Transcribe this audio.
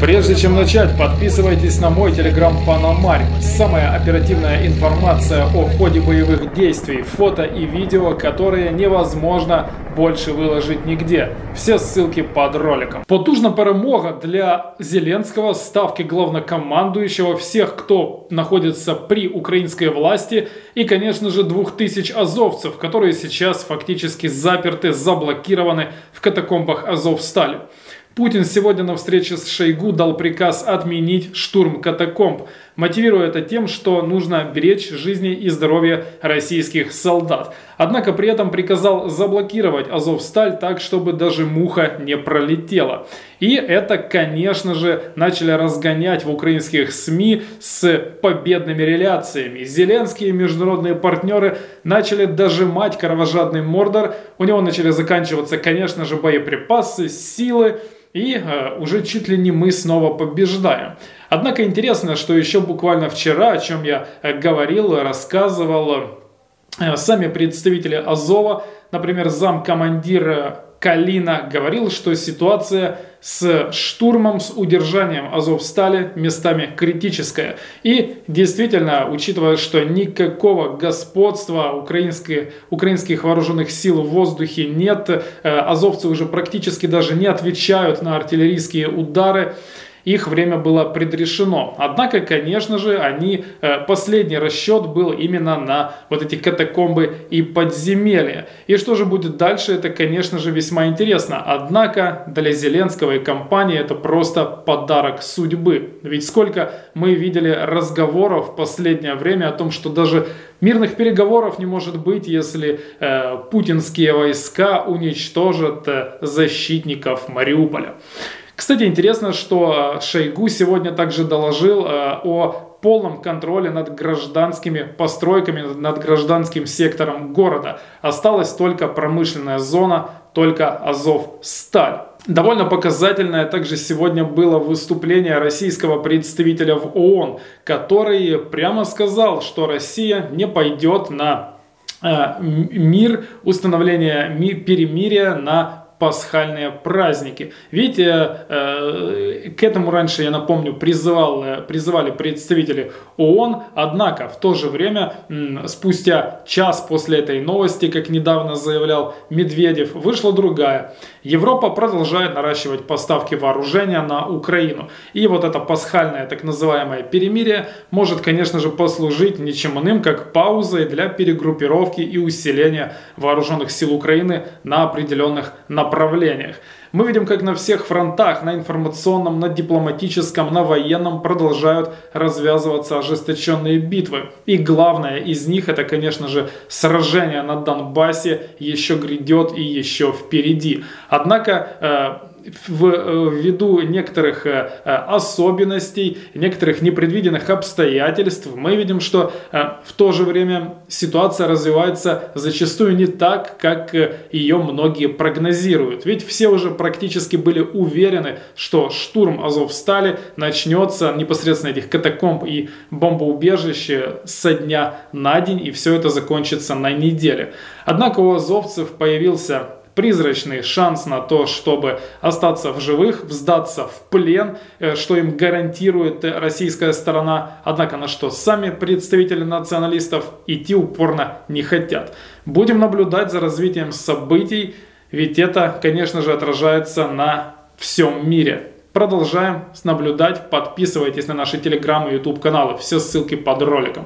Прежде чем начать, подписывайтесь на мой телеграм Панамарь. Самая оперативная информация о ходе боевых действий, фото и видео, которые невозможно больше выложить нигде. Все ссылки под роликом. Потужна перемога для Зеленского, ставки главнокомандующего, всех, кто находится при украинской власти и, конечно же, двух тысяч азовцев, которые сейчас фактически заперты, заблокированы в катакомбах Азовстали. Путин сегодня на встрече с Шойгу дал приказ отменить штурм катакомб, мотивируя это тем, что нужно беречь жизни и здоровье российских солдат. Однако при этом приказал заблокировать Азовсталь так, чтобы даже муха не пролетела. И это, конечно же, начали разгонять в украинских СМИ с победными реляциями. Зеленские международные партнеры начали дожимать кровожадный Мордор. У него начали заканчиваться, конечно же, боеприпасы, силы и э, уже чуть ли не мы снова побеждаем. Однако интересно, что еще буквально вчера, о чем я э, говорил, рассказывал, э, сами представители Азова, например, зам командира Калина говорил, что ситуация с штурмом, с удержанием Азовстали местами критическая. И действительно, учитывая, что никакого господства украинских, украинских вооруженных сил в воздухе нет, э, азовцы уже практически даже не отвечают на артиллерийские удары, их время было предрешено. Однако, конечно же, они, э, последний расчет был именно на вот эти катакомбы и подземелья. И что же будет дальше, это, конечно же, весьма интересно. Однако для Зеленского и компании это просто подарок судьбы. Ведь сколько мы видели разговоров в последнее время о том, что даже Мирных переговоров не может быть, если э, путинские войска уничтожат э, защитников Мариуполя. Кстати, интересно, что э, Шойгу сегодня также доложил э, о полном контроле над гражданскими постройками, над гражданским сектором города. Осталась только промышленная зона, только Азов-Сталь. Довольно показательное также сегодня было выступление российского представителя в ООН, который прямо сказал, что Россия не пойдет на э, мир, установление перемирия на пасхальные праздники. Видите, э, к этому раньше, я напомню, призывал, э, призывали представители ООН, однако в то же время, спустя час после этой новости, как недавно заявлял Медведев, вышла другая. Европа продолжает наращивать поставки вооружения на Украину. И вот это пасхальное так называемое перемирие может, конечно же, послужить ничем иным, как паузой для перегруппировки и усиления вооруженных сил Украины на определенных направлениях направлениях. Мы видим, как на всех фронтах, на информационном, на дипломатическом, на военном продолжают развязываться ожесточенные битвы. И главное из них это, конечно же, сражение на Донбассе еще грядет и еще впереди. Однако э, в, э, ввиду некоторых э, э, особенностей, некоторых непредвиденных обстоятельств, мы видим, что в то же время ситуация развивается зачастую не так, как ее многие прогнозируют. Ведь все уже практически были уверены, что штурм Азовстали начнется непосредственно этих катакомб и бомбоубежищ со дня на день, и все это закончится на неделе. Однако у азовцев появился призрачный шанс на то, чтобы остаться в живых, сдаться в плен, э, что им гарантирует российская сторона, однако на что сами представители националистов идти упорно не хотят. Будем наблюдать за развитием событий, ведь это, конечно же, отражается на всем мире. Продолжаем наблюдать, подписывайтесь на наши телеграм и YouTube каналы, все ссылки под роликом.